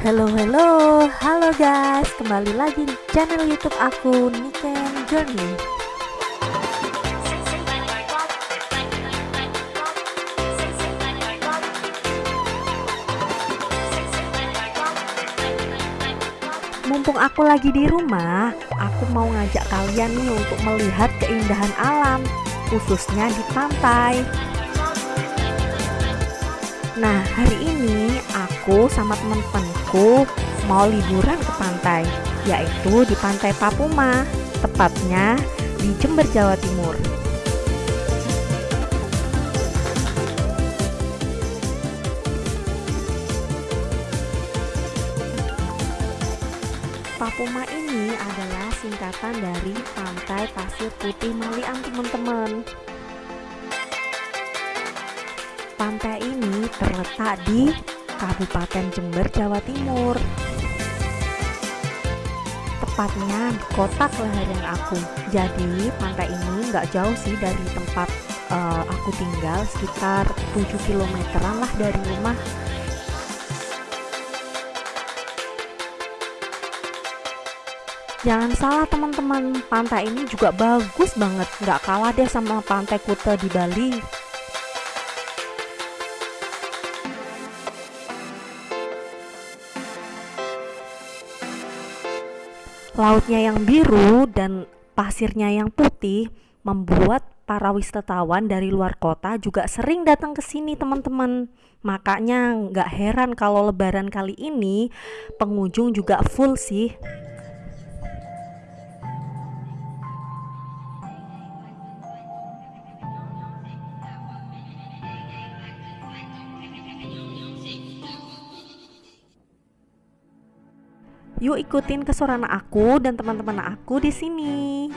Halo halo, halo guys, kembali lagi di channel YouTube aku Niken Journey. Mumpung aku lagi di rumah, aku mau ngajak kalian nih untuk melihat keindahan alam, khususnya di pantai. Nah, hari ini aku sama teman-temanku mau liburan ke pantai, yaitu di Pantai Papuma, tepatnya di Jember, Jawa Timur. Papuma ini adalah singkatan dari Pantai Pasir Putih Malian, teman-teman. Pantai ini terletak di Kabupaten Jember, Jawa Timur. Tepatnya di kota kelahiran aku. Jadi pantai ini nggak jauh sih dari tempat uh, aku tinggal, sekitar 7 kilometeran lah dari rumah. Jangan salah teman-teman, pantai ini juga bagus banget, nggak kalah deh sama pantai Kuta di Bali. Lautnya yang biru dan pasirnya yang putih membuat para wisatawan dari luar kota juga sering datang ke sini teman-teman. Makanya nggak heran kalau lebaran kali ini pengunjung juga full sih. Yuk ikutin kesuran aku dan teman-teman aku di sini.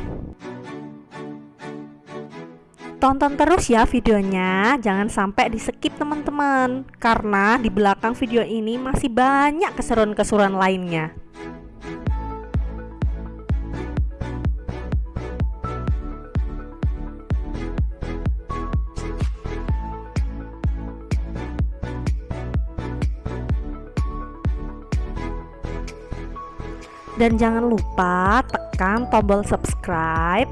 Tonton terus ya videonya, jangan sampai di skip teman-teman, karena di belakang video ini masih banyak keseruan-keseruan lainnya. Dan jangan lupa tekan tombol subscribe,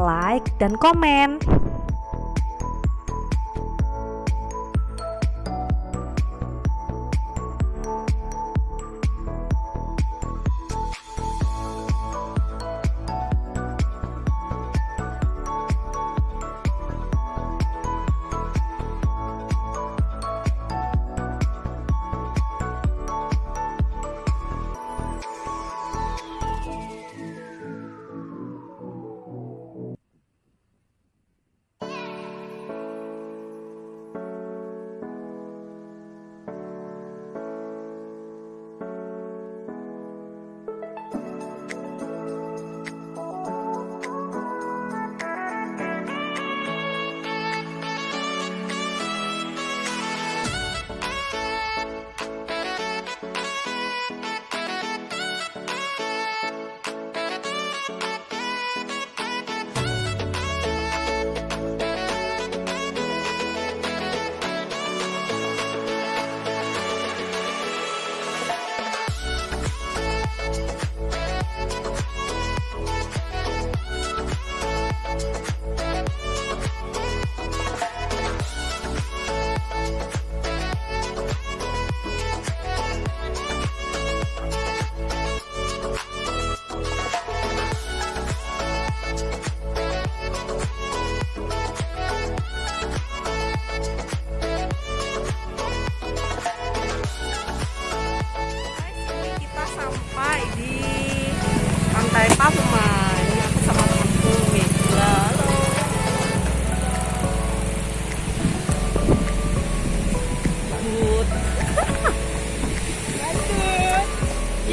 like, dan komen.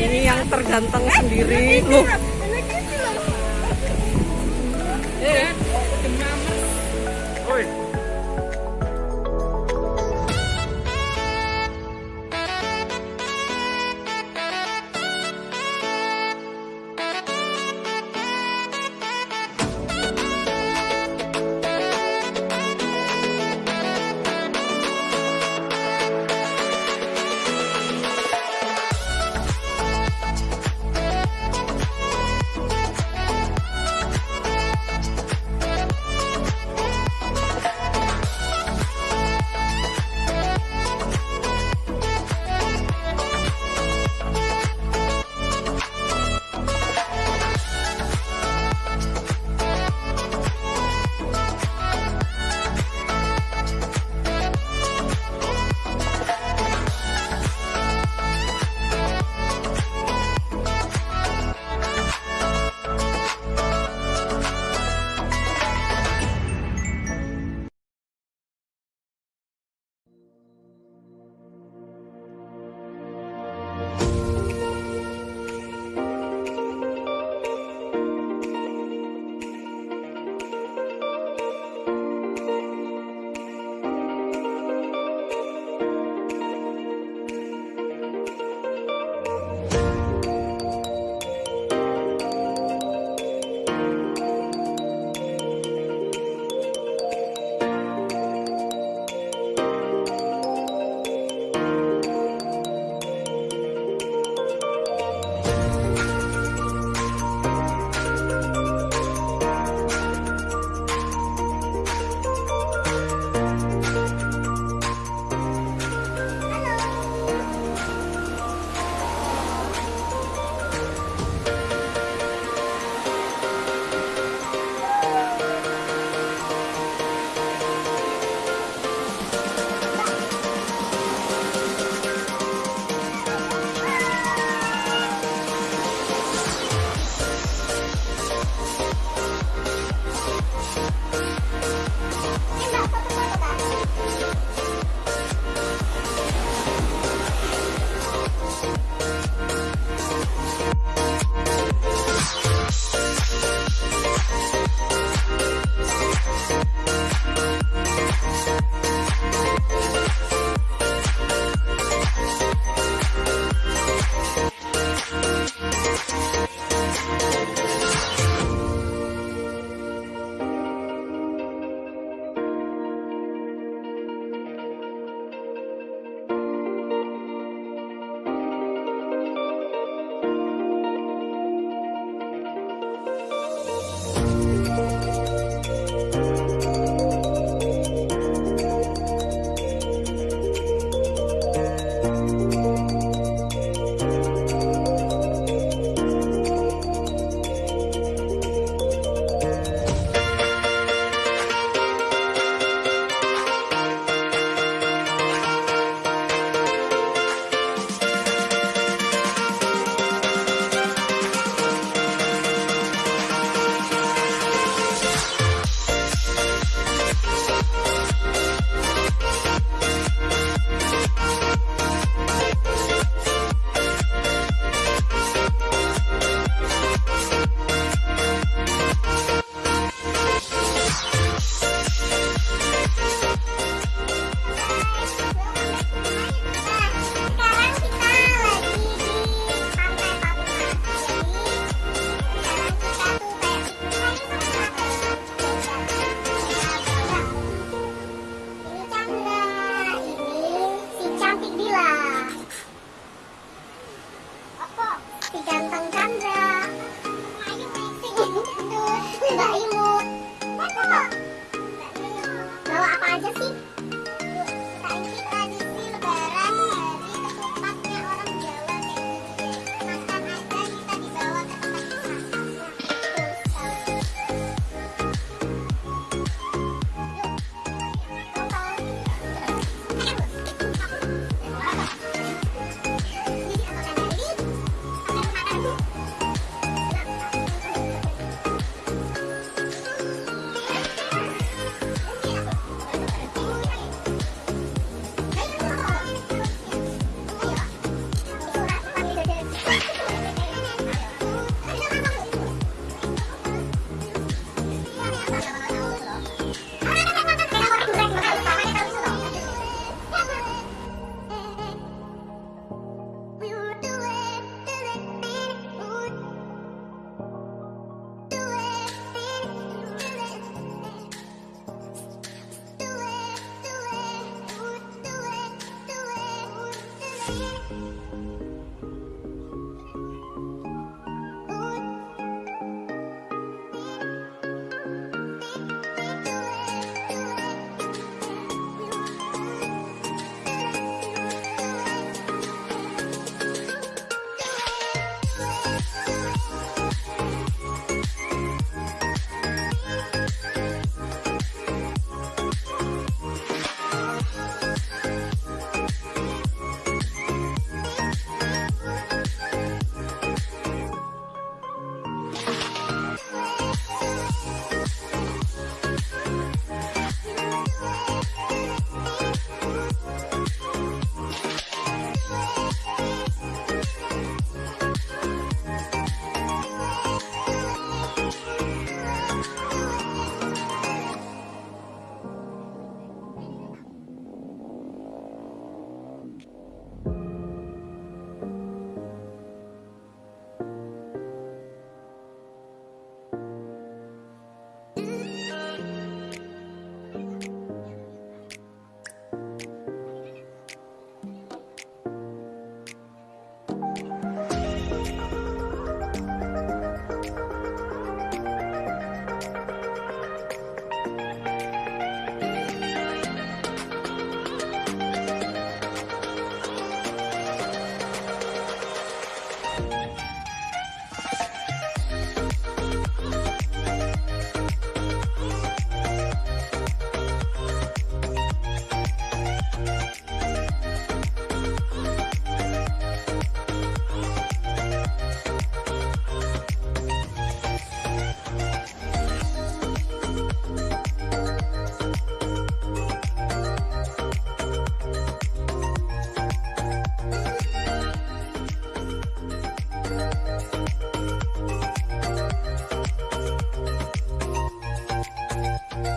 Ini yang terganteng sendiri. Loh